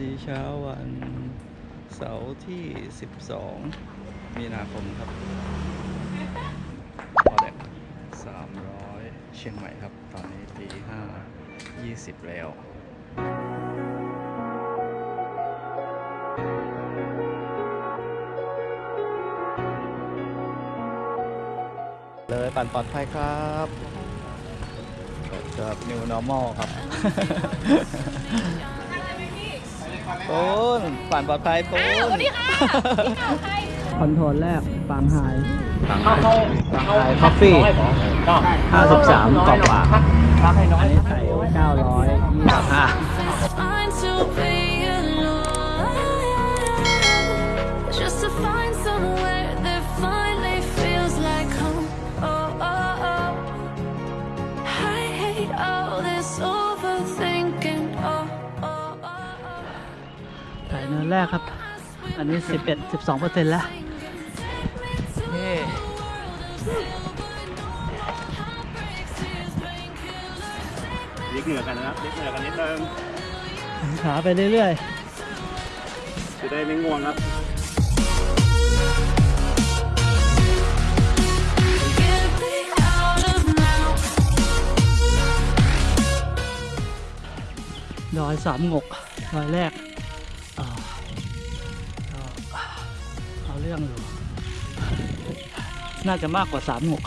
ดีเช้าวันเสาร์ที่ 12 มีนาคมครับพอแดก300 เชียงใหม่ครับ ตอนนี้ตี5 20 แล้วเลยปั่นปลอดภัยครับกับ New Normal ครับ ปูนปั่นปลอดภัยปูนสวัสดีค่ะพี่เก่าใครคอนโทรลแรกปางไฮปางไฮปางไฮคอฟฟี่ห้าสิบสามกรอบกว่าอันนี้ใส่เก้าร้อยยี่สิบห้า อันนี้ 11 12เปอร์เซ็นต์แล้วนี่ลิกเหนือกันนะครับลิกเหนือกันนิดนึงขาไปเรื่อยจะได้ไม่ง่วงครับ Get me out of now. ๆดอยสามงกดอยแรก เรื่องอยู่ น่าจะมากกว่าสามหก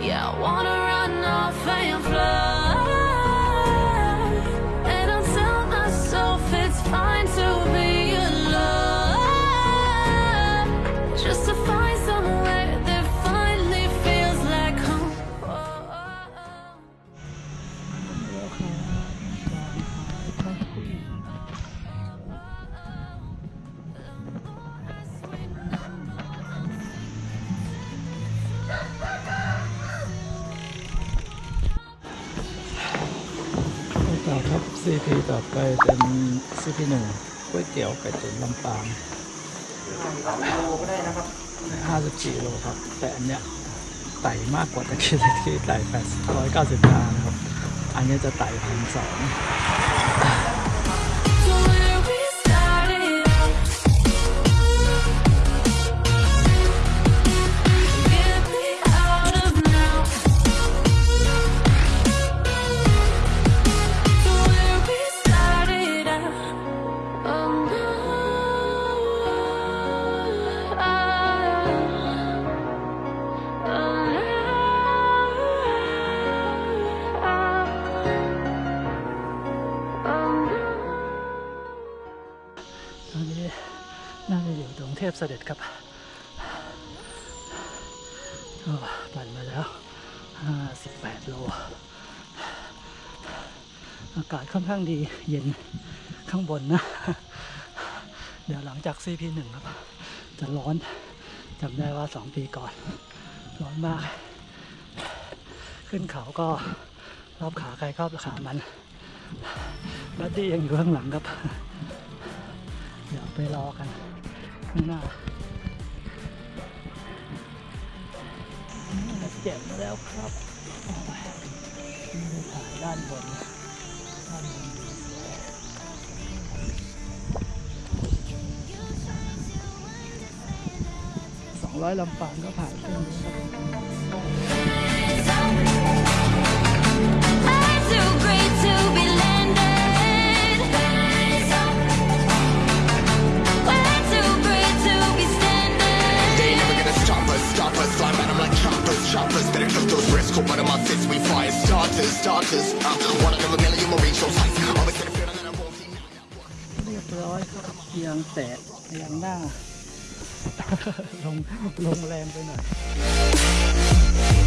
Yeah, I wanna run off and fly. ครับ CP ต่อไปเป็น CP หนึ่งก๋วยเตี๋ยวไก่ตุ๋นลำปางห้าสิบสี่โลครับ แต่อันเนี้ยไต่มากกว่าตะกี้ตะกี้ไต่แปดร้อยเก้าสิบห้านะครับ อันเนี้ยจะไต่พันสอง พเสด็จครับปั่นมาแล้ว 58 โล อากาศค่อนข้างดีเย็นข้างบนนะ เดี๋ยวหลังจาก CP1 ครับ จะร้อนจำได้ว่า 2 ปีก่อน ร้อนมาก ขึ้นเขาก็รอบขาใครรอบขามันบัดดี้ยังอยู่ข้างหลังครับ เดี๋ยวไปรอกัน ข้างหน้าเจ็บแล้วครับด้ถ่ายด้านบนด้านบนสองร้อยลำปางก็ผ่านขึ้นนี้ครับ choppers, choppers. Better cook those risks. Cool, but in my fists, we fire starters, starters. Uh, one of a million, we'll reach those heights. Always get a feeling that I won't see now. เรียบร้อยครับเอียงแตะเอียงหน้า ลงลงแรงไปหน่อย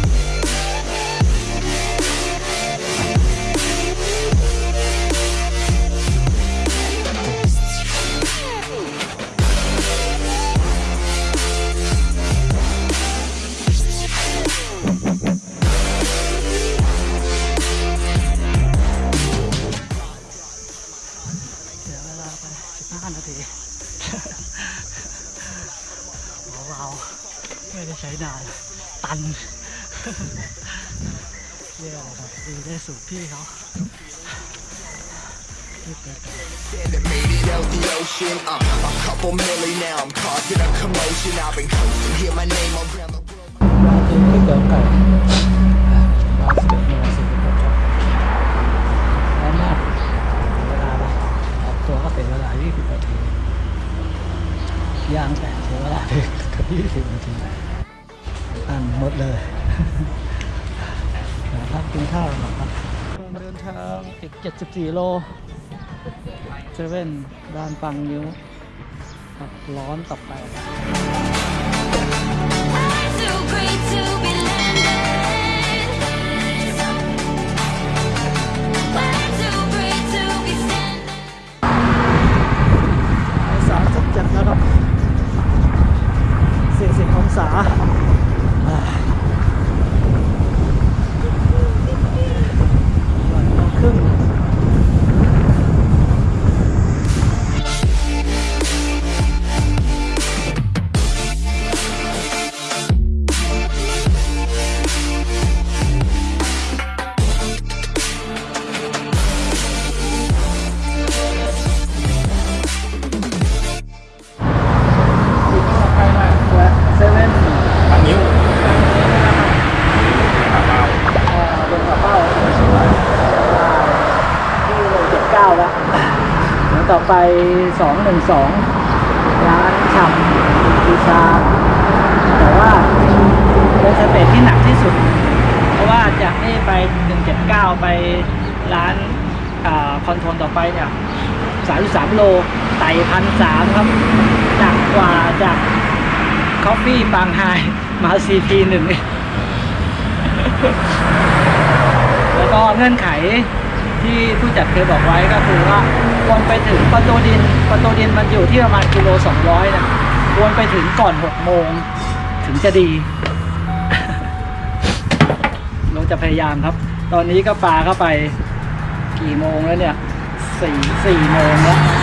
พี่เขารีบไปต่อ that made it out the ocean. Uh, a couple milli now, I'm causing a commotion. I've been coasting, hear my name around the world. มาถึงก๋วยเตี๋ยวไก่ร้านสิบเอ็ดโมงสี่สิบหกครับร้านมากเวลาไปออกตัวก็เสียเวลา 20 นาทีย่างแต่เสียเวลาไปเกือบ20 นาทีอันหมดเลยนะครับกินข้าวหน่อครับ นทางอีก 74 โลเซเว่นด้านปังนิ้วครับร้อนต่อไปสามสิบเจ็ดแล้วครับสี่สิบองศา สองหนึ่งสอร้านชำบูชา แต่ว่าเป็นสเตจที่หนักที่สุด เพราะว่าจากนี่ไปหนึ่งเจ็ดเก้าไปร้านคอนโทรลต่อไปเนี่ยสายสามโลไต่พันสามครับ หนักกว่าจากคอฟฟี่ปางไฮมาซีพีหนึ่งแล้วก็เงื่อนไขที่ผู้จัดเคยบอกไว้ก็คือว่า วนไปถึงประตูดินประตูดินมันอยู่ที่ประมาณกิโลสองร้อยนะวนไปถึงก่อนหกโมงถึงจะดีเราจะพยายามครับ ตอนนี้ก็ปลาเข้าไปกี่โมงแล้วเนี่ยสี่สี่โมงแล้ว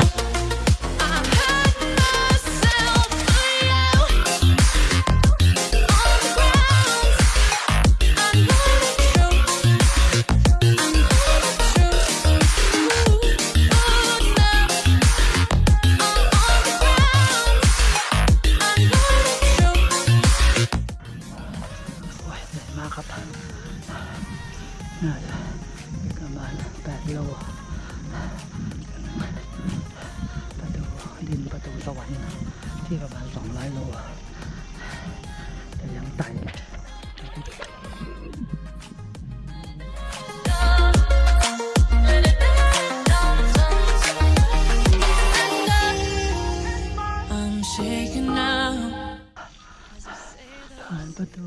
ประตู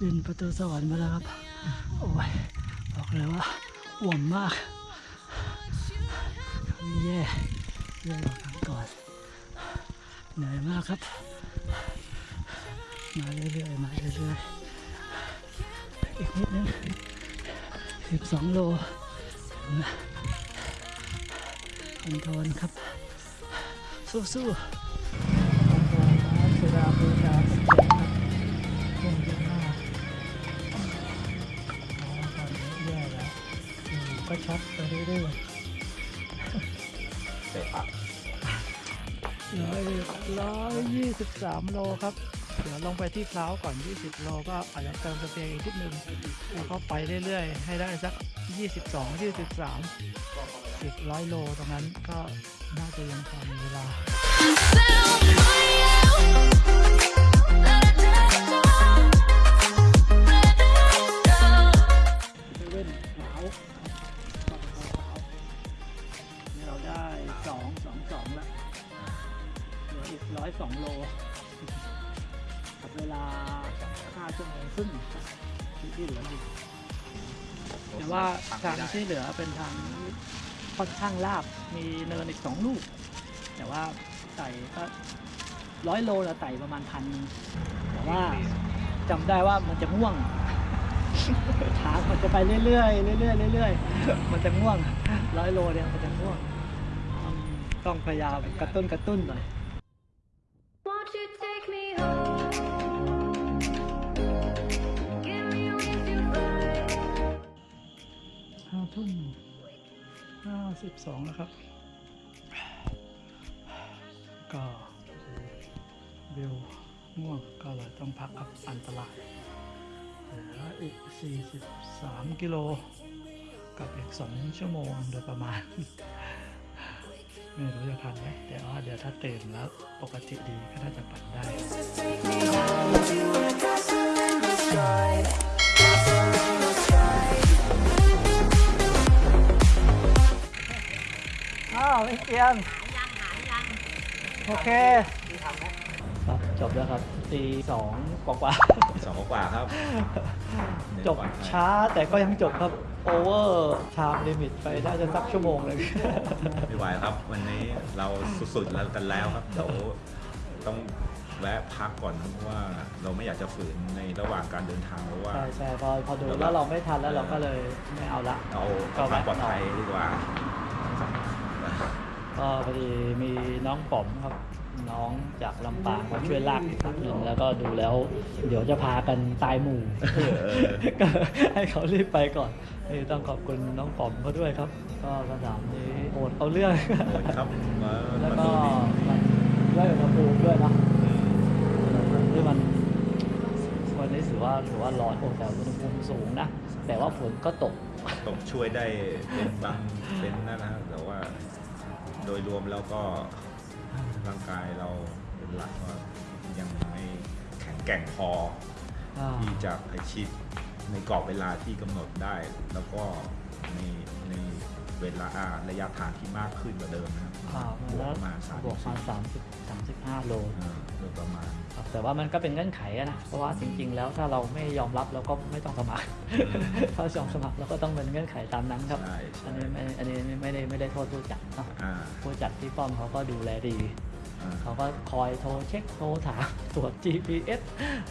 ดินประตูสวรรค์มาแล้วครับ โอ้ย บอกเลยว่าอ่วมมากแย่แย่กว่าครั้งก่อน เหนื่อยมากครับ มาเรื่อยๆ มาเรื่อยๆ อีกนิดนึง12โลถึงแล้วคอนโทรลครับ สู้ๆ ช็อตไปเรื่อยๆร้อยร้อยยี่สิบสามโลครับ เดี๋ยวลงไปที่พร้าก่อน 20 โลก็อาจจะเติมสเปียร์อีกนิดนึง แล้วก็ไปเรื่อยๆ ให้ได้สัก 22 23อีกร้อยโลตรงนั้นก็น่าจะยังพอมีเวลา ที่เหลือเป็นทางค่อนข้างลาบมีเนินอีกสองลูก แต่ว่าไต่ก็ร้อยโลเราไต่ประมาณพันนึงแต่ว่าจำได้ว่ามันจะง่วงทางมันจะไปเรื่อยๆเรื่อยๆเรื่อยๆมันจะง่วงร้อยโลเนี่ยมันจะง่วง ต้องพยายามกระตุ้นกระตุ้นหน่อย 52 นะครับ ก็วิวง่วงก็เลยต้องพักครับอันตรายเหลืออีก 43 กิโล กับอีก 2 ชั่วโมงโดยประมาณ ไม่รู้จะทันไหมแต่ว่าเดี๋ยวถ้าเต็มแล้วปกติดีก็น่าจะปั่นได้ อ้าวไม่เกียนโอเคครับจบแล้วครับตีสองกว่าสองกว่าครับๆจบช้าแต่ก็ยังจบครับ over time limit ไปได้จะสักชั่วโมงเลย ไม่ไหวครับ วันนี้เราสุดๆแล้วกันแล้วครับเดี๋ยวต้องแวะพักก่อนครับเพราะว่าเราไม่อยากจะฝืนในระหว่างการเดินทางเพราะว่า ใช่ใช่พอพอดูแล้วเราไม่ทันแล้วเราก็เลยไม่เอาละเอาเอาความปลอดภัยดีกว่า ก็พอดีมีน้องป๋อมครับ น้องจากลำปางมาช่วยลากอีกครั้งหนึ่งแล้วก็ดูแล้ว เดี๋ยวจะพากันตายหมู่เออเออก็ให้เขารีบไปก่อนนี่ต้องขอบคุณน้องป๋อมเขาด้วยครับ ก็สนามนี้โหดเอาเรื่องโหดครับมาแล้วมาก็ดูดิมันด้วยอุณหภูมิด้วยเนอะอืมที่มันวันนี้ถือว่าถือว่าร้อนแต่อุณหภูมิสูงนะแต่ว่าฝนก็ตกตกช่วยได้เป็นบางเป็นนั่นนะแต่ว่า โดยรวมแล้วก็ร่างกายเราเป็นหลักว่ายังไม่แข็งแกร่งพออที่จะไปชิด ในกรอบเวลาที่กำหนดได้ แล้วก็ในในเวลาอ่าระยะทางที่มากขึ้นกว่าเดิมนะครับอ่าบวกประมาณสามบวกมาสามสิบสามสิบห้าโลอ่าโดยประมาณครับแต่ว่ามันก็เป็นเงื่อนไขอะนะเพราะว่าจริงๆ แล้วถ้าเราไม่ยอมรับเราก็ไม่ต้องสมัครอืมถ้ายอมสมัครเราก็ต้องเป็นเงื่อนไขตามนั้นครับใช่ใช่อันนี้ไม่อันนี้ไม่ได้ไม่ได้โทษผู้จัดเนาะอ่าผู้จัดที่ป้อมเขาก็ดูแลดีอ่า เขาก็คอยโทรเช็คโทรถามตรวจ GPS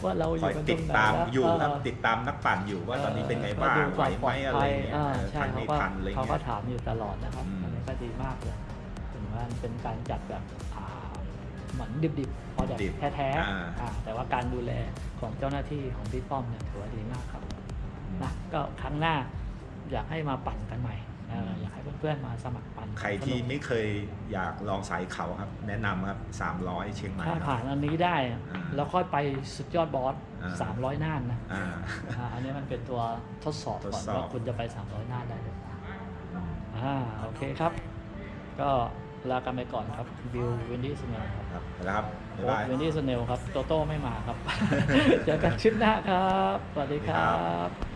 ว่าเราอคอยู่ยกันตติรดงไหนตามนะอยู่ครับเติดตามนักปั่นอยู่ว่าตอนนี้เป็นไงบ้างก็ดูไหวควมไหมปลอะไรภัยเงี้ยอ่าเออใช่ทันเขาไม่ก็ทันอะไรเขาก็เงี้ย ถามอยู่ตลอดนะครับอืม อันนี้ก็ดีมากเลยถึงว่าเป็นการจัดแบบอ่าเหมือนดิบๆพอแบบดิบแท้อ่าๆอ่าแต่ว่าการดูแลของเจ้าหน้าที่ของพี่ป้อมเนี่ยถือว่าดีมากครับนะก็ครั้งหน้าอยากให้มาปั่นกันใหม่ เอออยากให้เพื่อนๆมาสมัครปั่นใครที่สนุกไม่เคยอยากลองสายเขาครับ แนะนำครับ 300 เชียงใหม่ถ้าคผ่ารับนอันนี้ได้อะอ่าแล้วค่อยไปสุดยอดบอสอ่า300 น่านนะอ่าอ่าอันนี้มันเป็นตัวทดสอบก่อนทดสอบว่าคุณจะไป 300 น่านได้หรือเปล่าอ่าโอเคครับ ก็ลากันไปก่อนครับบิววินดี้สเนลครับครับแล้วครับบ๊ายโค้บายวินดี้สเนลครับโตโต้ไม่มาครับเจอกันคลิปหน้าครับ สวัสดีครับ